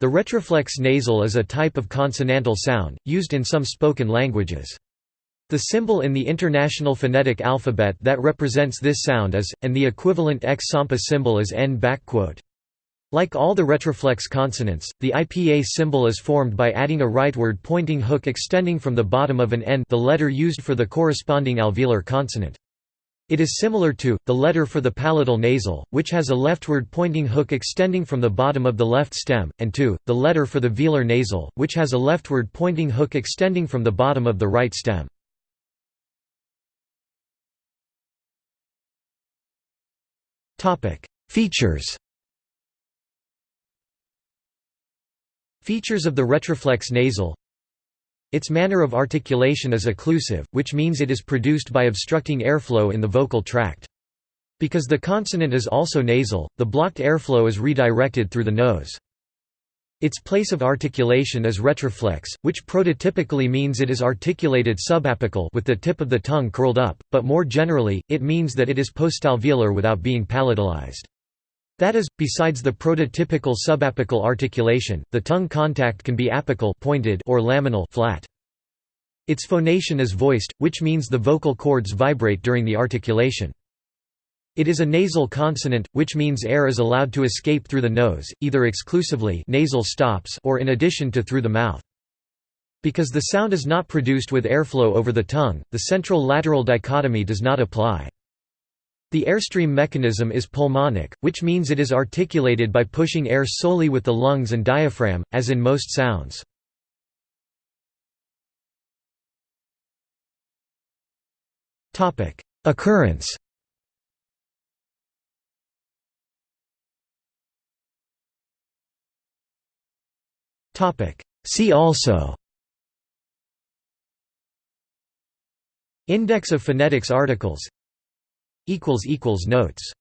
The retroflex nasal is a type of consonantal sound, used in some spoken languages. The symbol in the International Phonetic Alphabet that represents this sound is, and the equivalent X-SAMPA symbol is N. Like all the retroflex consonants, the IPA symbol is formed by adding a rightward pointing hook extending from the bottom of an N the letter used for the corresponding alveolar consonant. It is similar to, the letter for the palatal nasal, which has a leftward pointing hook extending from the bottom of the left stem, and to, the letter for the velar nasal, which has a leftward pointing hook extending from the bottom of the right stem. Features Features of the retroflex nasal its manner of articulation is occlusive, which means it is produced by obstructing airflow in the vocal tract. Because the consonant is also nasal, the blocked airflow is redirected through the nose. Its place of articulation is retroflex, which prototypically means it is articulated subapical with the tip of the tongue curled up, but more generally, it means that it is postalveolar without being palatalized. That is, besides the prototypical subapical articulation, the tongue contact can be apical pointed or laminal flat. Its phonation is voiced, which means the vocal cords vibrate during the articulation. It is a nasal consonant, which means air is allowed to escape through the nose, either exclusively nasal stops or in addition to through the mouth. Because the sound is not produced with airflow over the tongue, the central-lateral dichotomy does not apply. The airstream mechanism is pulmonic, which means it is articulated by pushing air solely with the lungs and diaphragm, as in most sounds. Occurrence See also Index of phonetics articles Notes